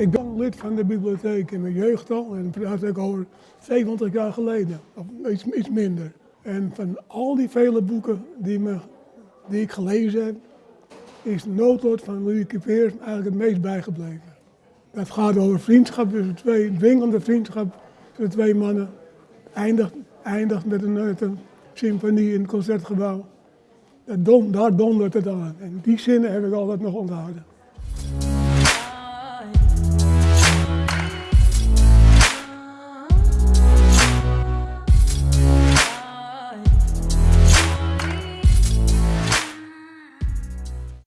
Ik ben lid van de bibliotheek in mijn jeugd al en praat ik over 70 jaar geleden, of iets, iets minder. En van al die vele boeken die, me, die ik gelezen heb, is de noodlot van Louis Peers eigenlijk het meest bijgebleven. Dat gaat over vriendschap tussen twee, dwingende vriendschap tussen twee mannen. Eindigt, eindigt met een, met symfonie in het concertgebouw. Dat don, daar dondert het aan. En die zinnen heb ik altijd nog onthouden.